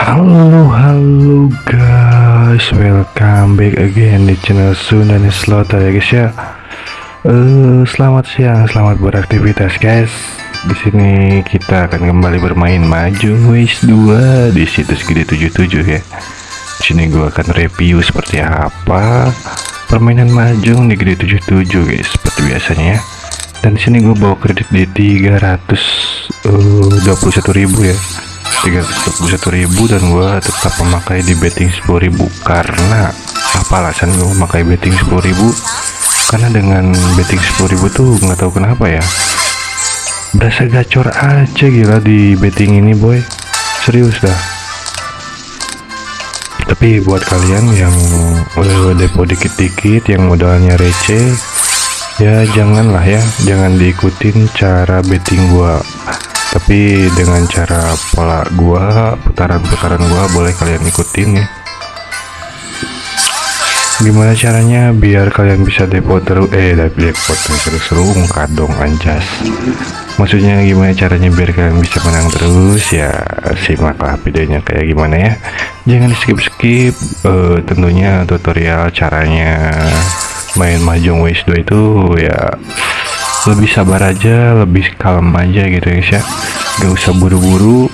Halo halo guys, welcome back again di channel Sunda Slotter ya guys ya. Eh selamat siang, selamat beraktivitas guys. Di sini kita akan kembali bermain maju Waze 2 di situs Gede 77 ya. Di sini gua akan review seperti apa permainan mahjong di Gede 77 guys, seperti biasanya ya. Dan di sini gue bawa kredit di 321.000 ya 321.000 dan gua tetap memakai di betting 10.000 karena apa alasan gue memakai betting 10.000 karena dengan betting 10.000 tuh nggak tahu kenapa ya berasa gacor aja gila di betting ini boy. Serius dah. Tapi buat kalian yang udah depo dikit-dikit yang modalnya receh ya janganlah ya jangan diikutin cara betting gua tapi dengan cara pola gua putaran-putaran gua boleh kalian ikutin ya. Gimana caranya biar kalian bisa depo terus? Eh depo terus seru dong anjas. Maksudnya gimana caranya biar kalian bisa menang terus? Ya simaklah videonya kayak gimana ya. Jangan skip skip uh, tentunya tutorial caranya main mahjong waste 2 itu ya lebih sabar aja lebih kalem aja gitu guys ya. Gak usah buru-buru.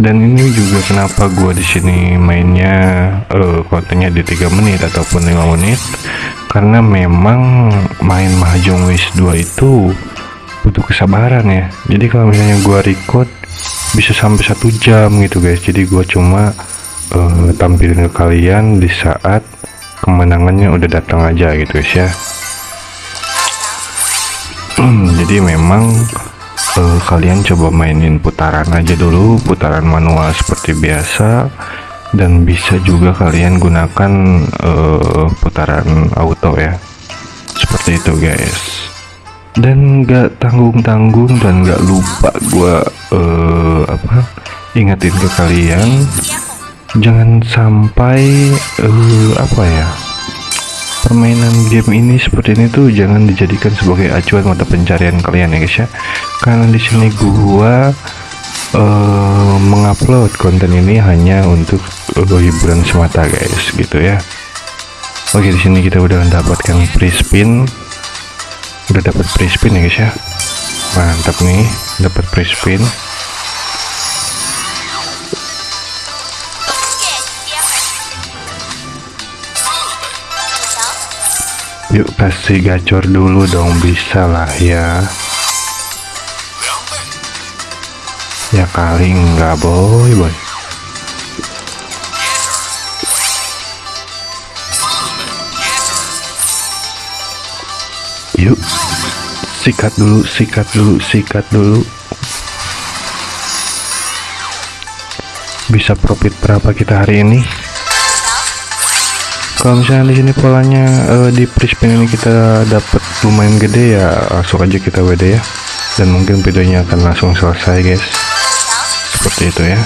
Dan ini juga kenapa gua di sini mainnya uh, kontennya di tiga menit ataupun lima menit? Karena memang main mahjong waste 2 itu butuh kesabaran ya. Jadi kalau misalnya gua record bisa sampai satu jam gitu guys. Jadi gua cuma uh, tampilin ke kalian di saat kemenangannya udah datang aja gitu guys ya jadi memang uh, kalian coba mainin putaran aja dulu putaran manual seperti biasa. Dan bisa juga kalian gunakan uh, putaran auto ya. Seperti itu guys. Dan gak tanggung-tanggung dan gak lupa gua uh, apa ingetin ke kalian. Jangan sampai uh, apa ya permainan game ini seperti ini tuh jangan dijadikan sebagai acuan mata pencarian kalian ya guys ya. Karena di sini gua uh, mengupload konten ini hanya untuk uh, hiburan semata guys gitu ya. Oke di sini kita udah mendapatkan free spin. Udah dapat free spin ya guys ya. Mantap nih dapat free spin Yuk kasih gacor dulu dong bisa lah ya. Ya kali enggak boy boy. Yuk Sikat dulu sikat dulu sikat dulu. Bisa profit berapa kita hari ini kalau misalnya di sini polanya uh, di prispin ini kita dapat lumayan gede ya langsung aja kita WD ya. Dan mungkin videonya akan langsung selesai guys. Seperti itu ya.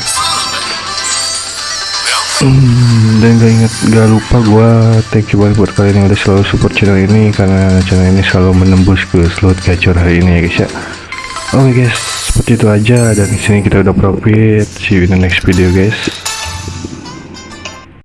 Hmm, dan gak inget gak lupa gua thank you banget buat kalian yang udah selalu support channel ini karena channel ini selalu menembus ke slot gacor hari ini ya guys ya. Oke okay guys seperti itu aja. Dan di sini kita udah profit. See you in the next video guys